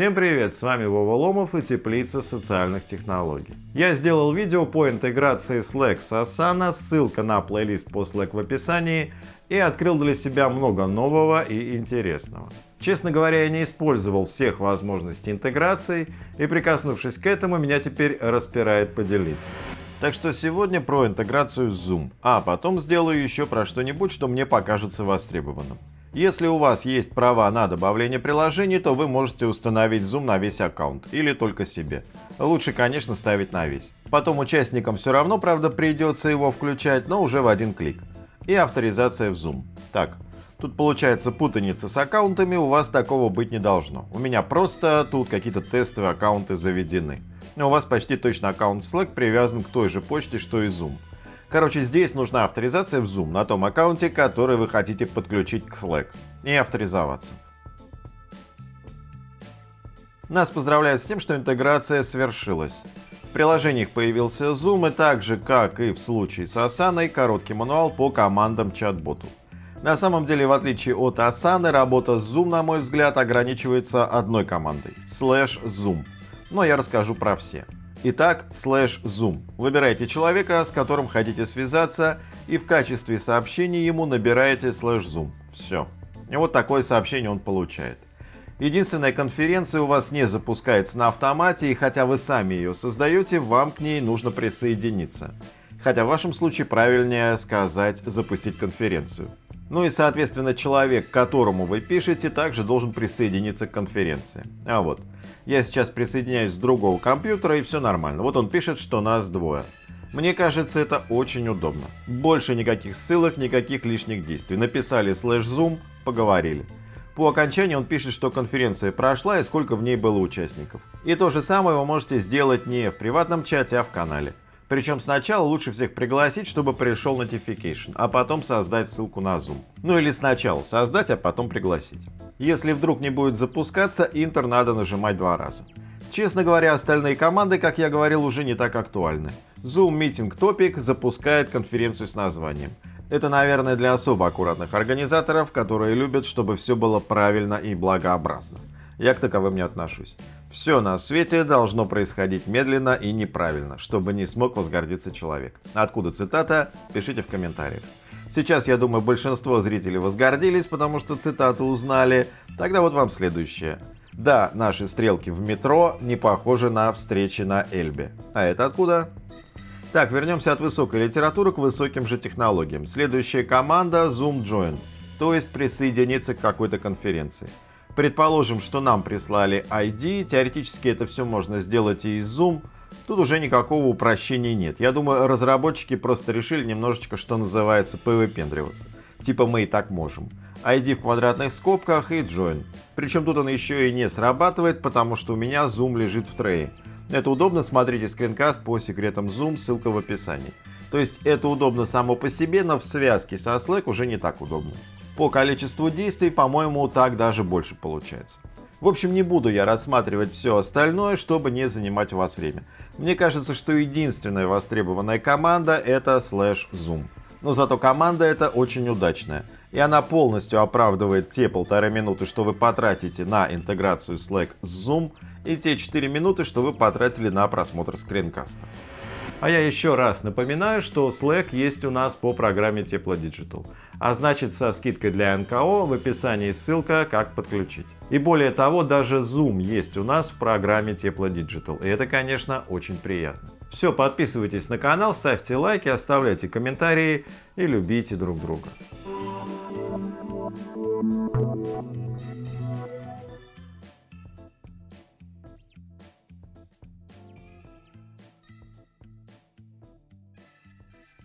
Всем привет, с вами Вова Ломов и Теплица социальных технологий. Я сделал видео по интеграции Slack с Asana, ссылка на плейлист по Slack в описании, и открыл для себя много нового и интересного. Честно говоря, я не использовал всех возможностей интеграции, и прикоснувшись к этому, меня теперь распирает поделиться. Так что сегодня про интеграцию Zoom, а потом сделаю еще про что-нибудь, что мне покажется востребованным. Если у вас есть права на добавление приложений, то вы можете установить Zoom на весь аккаунт или только себе. Лучше, конечно, ставить на весь. Потом участникам все равно, правда, придется его включать, но уже в один клик. И авторизация в Zoom. Так, тут получается путаница с аккаунтами, у вас такого быть не должно. У меня просто тут какие-то тестовые аккаунты заведены. Но у вас почти точно аккаунт в Slack привязан к той же почте, что и Zoom. Короче, здесь нужна авторизация в Zoom на том аккаунте, который вы хотите подключить к Slack и авторизоваться. Нас поздравляют с тем, что интеграция свершилась. В приложениях появился Zoom и так же, как и в случае с Asana, короткий мануал по командам чат-боту. На самом деле, в отличие от Asana, работа с Zoom, на мой взгляд, ограничивается одной командой – slash Zoom. Но я расскажу про все. Итак, слэш Zoom. Выбираете человека, с которым хотите связаться, и в качестве сообщения ему набираете слэш Zoom. Все. И вот такое сообщение он получает. Единственная конференция у вас не запускается на автомате, и хотя вы сами ее создаете, вам к ней нужно присоединиться. Хотя в вашем случае правильнее сказать «запустить конференцию». Ну и, соответственно, человек, которому вы пишете, также должен присоединиться к конференции. А вот, я сейчас присоединяюсь с другого компьютера и все нормально. Вот он пишет, что нас двое. Мне кажется, это очень удобно. Больше никаких ссылок, никаких лишних действий. Написали слэш zoom, поговорили. По окончании он пишет, что конференция прошла и сколько в ней было участников. И то же самое вы можете сделать не в приватном чате, а в канале. Причем сначала лучше всех пригласить, чтобы пришел notification, а потом создать ссылку на Zoom. Ну или сначала создать, а потом пригласить. Если вдруг не будет запускаться, Интер надо нажимать два раза. Честно говоря, остальные команды, как я говорил, уже не так актуальны. Zoom Meeting Topic запускает конференцию с названием. Это, наверное, для особо аккуратных организаторов, которые любят, чтобы все было правильно и благообразно. Я к таковым не отношусь. Все на свете должно происходить медленно и неправильно, чтобы не смог возгордиться человек. Откуда цитата? Пишите в комментариях. Сейчас, я думаю, большинство зрителей возгордились, потому что цитату узнали. Тогда вот вам следующее. Да, наши стрелки в метро не похожи на встречи на Эльбе. А это откуда? Так, вернемся от высокой литературы к высоким же технологиям. Следующая команда Zoom Join, то есть присоединиться к какой-то конференции. Предположим, что нам прислали ID, теоретически это все можно сделать и из Zoom, тут уже никакого упрощения нет. Я думаю, разработчики просто решили немножечко, что называется, повыпендриваться. Типа мы и так можем. ID в квадратных скобках и Join. Причем тут он еще и не срабатывает, потому что у меня Zoom лежит в трее. Это удобно, смотрите скринкаст по секретам Zoom, ссылка в описании. То есть это удобно само по себе, но в связке со Slack уже не так удобно. По количеству действий, по-моему, так даже больше получается. В общем, не буду я рассматривать все остальное, чтобы не занимать у вас время. Мне кажется, что единственная востребованная команда это Slash Zoom. Но зато команда эта очень удачная. И она полностью оправдывает те полторы минуты, что вы потратите на интеграцию Slack с Zoom, и те 4 минуты, что вы потратили на просмотр скринкаста. А я еще раз напоминаю, что Slack есть у нас по программе Тепло Digital. А значит со скидкой для НКО в описании ссылка как подключить. И более того, даже Zoom есть у нас в программе Тепло Digital. И это, конечно, очень приятно. Все, подписывайтесь на канал, ставьте лайки, оставляйте комментарии и любите друг друга.